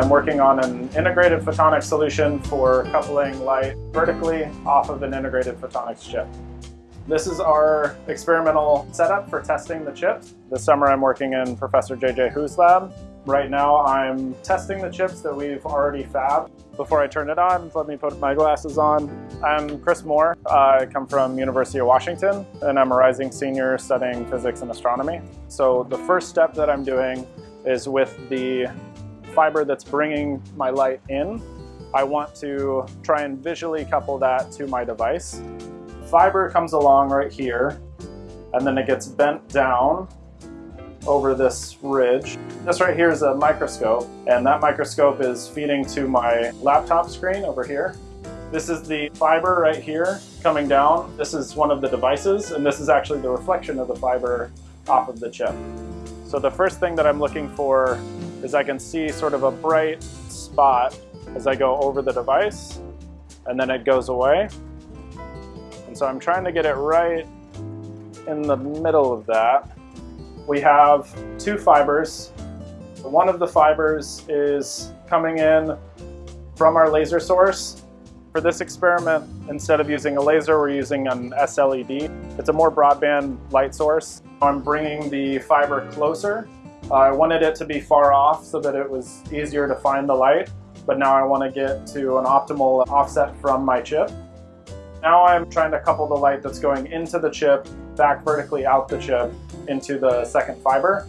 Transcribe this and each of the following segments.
I'm working on an integrated photonics solution for coupling light vertically off of an integrated photonics chip. This is our experimental setup for testing the chips. This summer I'm working in Professor JJ Hu's lab. Right now I'm testing the chips that we've already fabbed. Before I turn it on, let me put my glasses on. I'm Chris Moore. I come from University of Washington and I'm a rising senior studying physics and astronomy. So the first step that I'm doing is with the fiber that's bringing my light in. I want to try and visually couple that to my device fiber comes along right here and then it gets bent down over this ridge. This right here is a microscope and that microscope is feeding to my laptop screen over here. This is the fiber right here coming down. This is one of the devices and this is actually the reflection of the fiber off of the chip. So the first thing that I'm looking for is I can see sort of a bright spot as I go over the device and then it goes away And so I'm trying to get it right in the middle of that. We have two fibers. One of the fibers is coming in from our laser source. For this experiment, instead of using a laser, we're using an SLED. It's a more broadband light source. I'm bringing the fiber closer. I wanted it to be far off so that it was easier to find the light, but now I want to get to an optimal offset from my chip. Now I'm trying to couple the light that's going into the chip back vertically out the chip into the second fiber.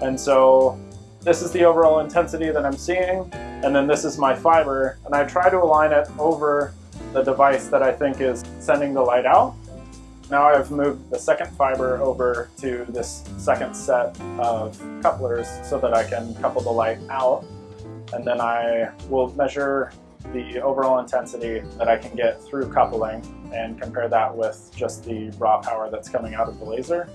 And so this is the overall intensity that I'm seeing, and then this is my fiber, and I try to align it over the device that I think is sending the light out. Now I've moved the second fiber over to this second set of couplers so that I can couple the light out. And then I will measure the overall intensity that I can get through coupling and compare that with just the raw power that's coming out of the laser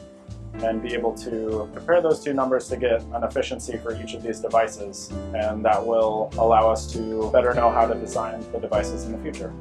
and be able to compare those two numbers to get an efficiency for each of these devices and that will allow us to better know how to design the devices in the future.